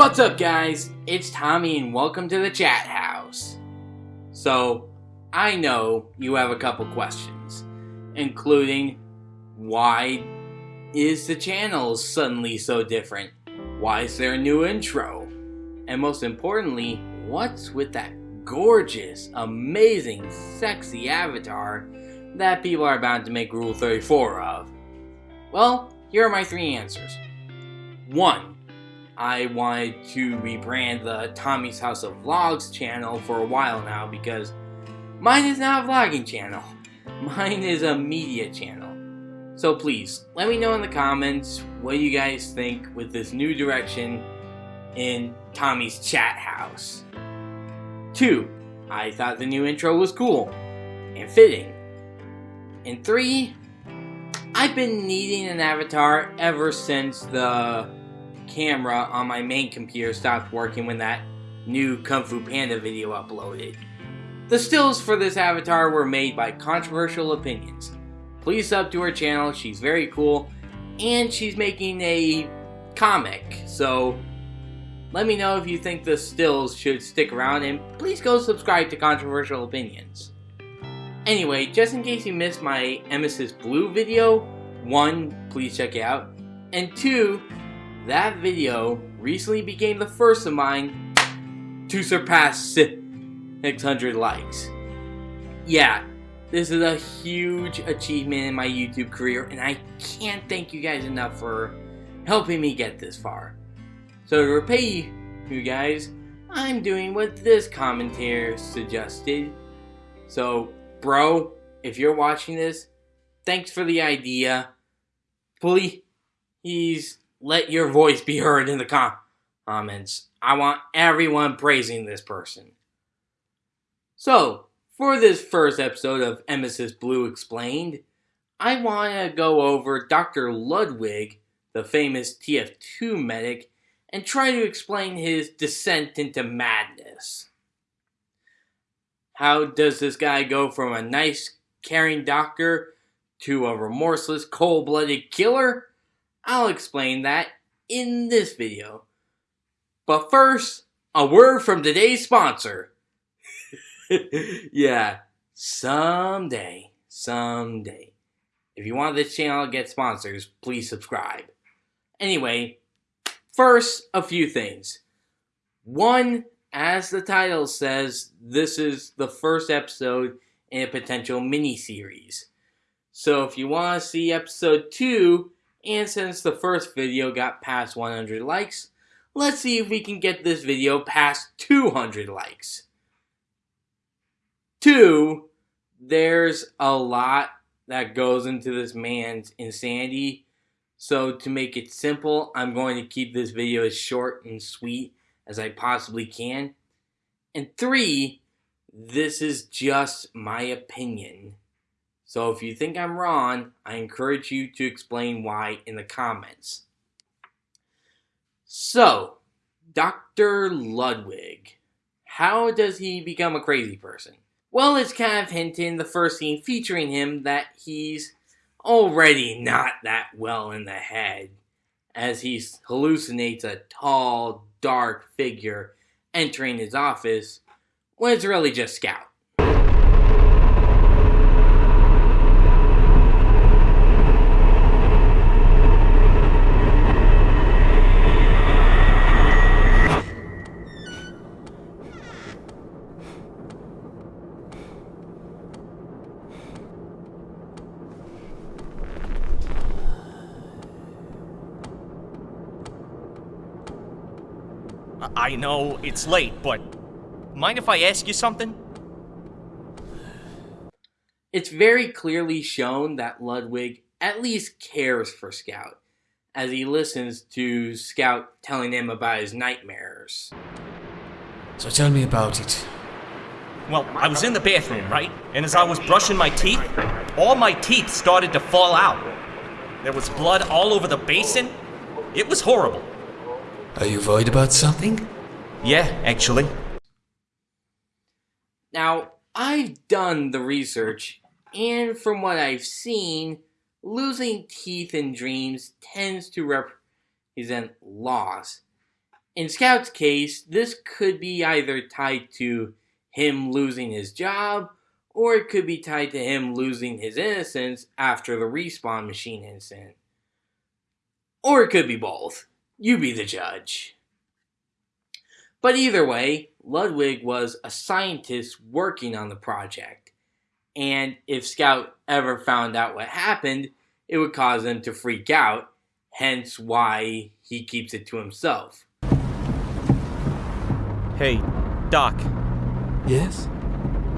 What's up guys? It's Tommy and welcome to the chat house. So, I know you have a couple questions, including why is the channel suddenly so different? Why is there a new intro? And most importantly, what's with that gorgeous, amazing, sexy avatar that people are bound to make Rule 34 of? Well, here are my three answers. 1. I wanted to rebrand the Tommy's House of Vlogs channel for a while now because mine is not a vlogging channel. Mine is a media channel. So please, let me know in the comments what you guys think with this new direction in Tommy's chat house. 2. I thought the new intro was cool and fitting. And 3. I've been needing an avatar ever since the camera on my main computer stopped working when that new Kung Fu Panda video uploaded. The stills for this avatar were made by Controversial Opinions. Please sub to her channel, she's very cool, and she's making a comic, so let me know if you think the stills should stick around, and please go subscribe to Controversial Opinions. Anyway, just in case you missed my Emesis Blue video, one, please check it out, and two, that video recently became the first of mine to surpass 600 likes. Yeah, this is a huge achievement in my YouTube career, and I can't thank you guys enough for helping me get this far. So to repay you guys, I'm doing what this commentator suggested. So, bro, if you're watching this, thanks for the idea. Please let your voice be heard in the com comments. I want everyone praising this person. So, for this first episode of Emesis Blue Explained, I want to go over Dr. Ludwig, the famous TF2 medic, and try to explain his descent into madness. How does this guy go from a nice, caring doctor to a remorseless, cold-blooded killer? I'll explain that in this video. But first, a word from today's sponsor. yeah, someday, someday. If you want this channel to get sponsors, please subscribe. Anyway, first, a few things. One, as the title says, this is the first episode in a potential mini-series. So if you want to see episode 2, and since the first video got past 100 likes, let's see if we can get this video past 200 likes. Two, there's a lot that goes into this man's insanity. So to make it simple, I'm going to keep this video as short and sweet as I possibly can. And three, this is just my opinion. So if you think I'm wrong, I encourage you to explain why in the comments. So, Dr. Ludwig. How does he become a crazy person? Well, it's kind of hinted in the first scene featuring him that he's already not that well in the head, as he hallucinates a tall, dark figure entering his office when it's really just Scout. I know it's late, but mind if I ask you something? It's very clearly shown that Ludwig at least cares for Scout, as he listens to Scout telling him about his nightmares. So tell me about it. Well, I was in the bathroom, right? And as I was brushing my teeth, all my teeth started to fall out. There was blood all over the basin. It was horrible. Are you worried about something? Yeah, actually. Now, I've done the research, and from what I've seen, losing teeth in dreams tends to represent loss. In Scout's case, this could be either tied to him losing his job, or it could be tied to him losing his innocence after the respawn machine incident. Or it could be both. You be the judge. But either way, Ludwig was a scientist working on the project, and if Scout ever found out what happened, it would cause him to freak out, hence why he keeps it to himself. Hey, Doc, Yes?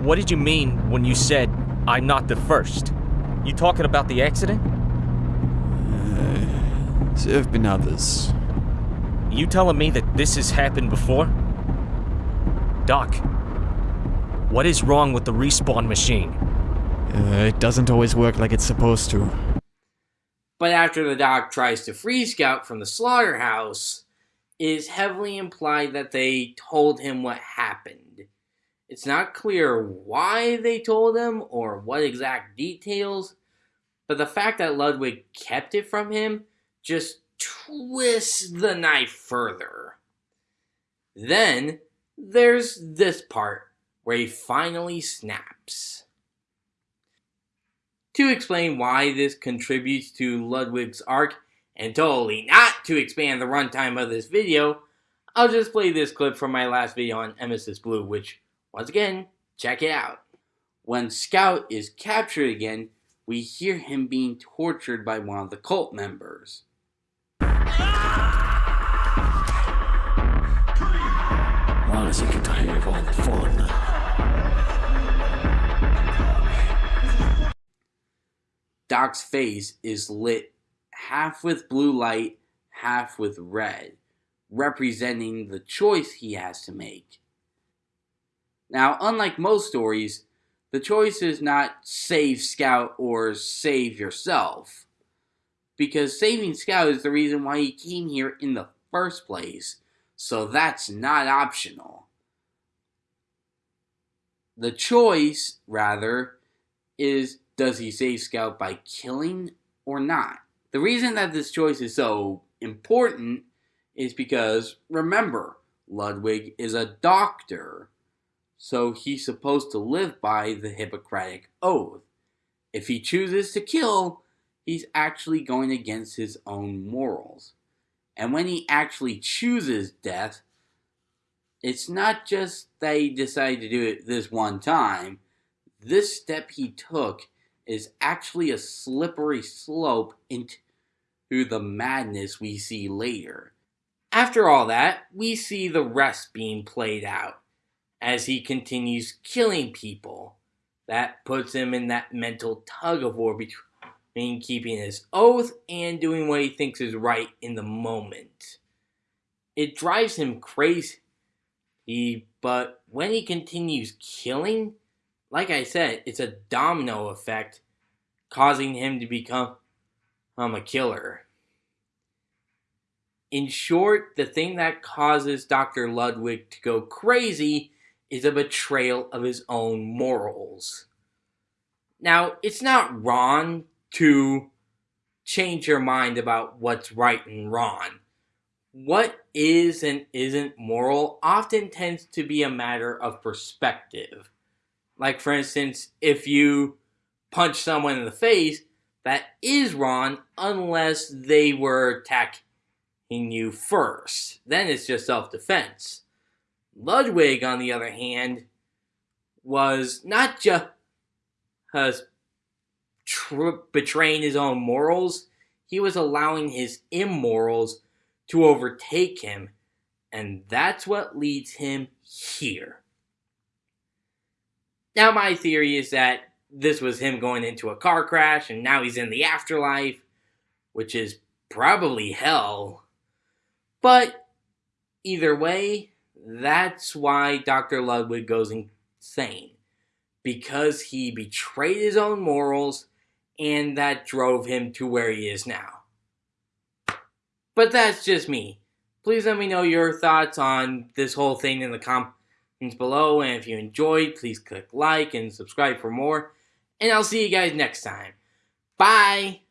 what did you mean when you said I'm not the first? You talking about the accident? Uh, there have been others. You telling me that this has happened before? Doc, what is wrong with the respawn machine? Uh, it doesn't always work like it's supposed to. But after the doc tries to free Scout from the slaughterhouse, it is heavily implied that they told him what happened. It's not clear why they told him or what exact details, but the fact that Ludwig kept it from him just twists the knife further. Then there's this part where he finally snaps. To explain why this contributes to Ludwig's arc, and totally not to expand the runtime of this video, I'll just play this clip from my last video on Emesis Blue, which, once again, check it out. When Scout is captured again, we hear him being tortured by one of the cult members. Wanna sick and tired of all the fun. Doc's face is lit half with blue light, half with red, representing the choice he has to make. Now, unlike most stories, the choice is not save Scout or save yourself. Because saving Scout is the reason why he came here in the first place, so that's not optional. The choice, rather, is does he save Scout by killing or not? The reason that this choice is so important is because, remember, Ludwig is a doctor, so he's supposed to live by the Hippocratic Oath. If he chooses to kill, he's actually going against his own morals. And when he actually chooses death, it's not just that he decided to do it this one time. This step he took is actually a slippery slope into the madness we see later. After all that, we see the rest being played out as he continues killing people. That puts him in that mental tug of war between keeping his oath and doing what he thinks is right in the moment. It drives him crazy, he, but when he continues killing, like I said, it's a domino effect, causing him to become um, a killer. In short, the thing that causes Dr. Ludwig to go crazy is a betrayal of his own morals. Now, it's not wrong to change your mind about what's right and wrong. What is and isn't moral often tends to be a matter of perspective. Like, for instance, if you punch someone in the face, that is wrong unless they were attacking you first. Then it's just self defense. Ludwig, on the other hand, was not just tr- betraying his own morals, he was allowing his immorals to overtake him, and that's what leads him here. Now, my theory is that this was him going into a car crash, and now he's in the afterlife, which is probably hell. But either way, that's why Dr. Ludwig goes insane. Because he betrayed his own morals, and that drove him to where he is now. But that's just me. Please let me know your thoughts on this whole thing in the comments below. And if you enjoyed, please click like and subscribe for more. And I'll see you guys next time. Bye!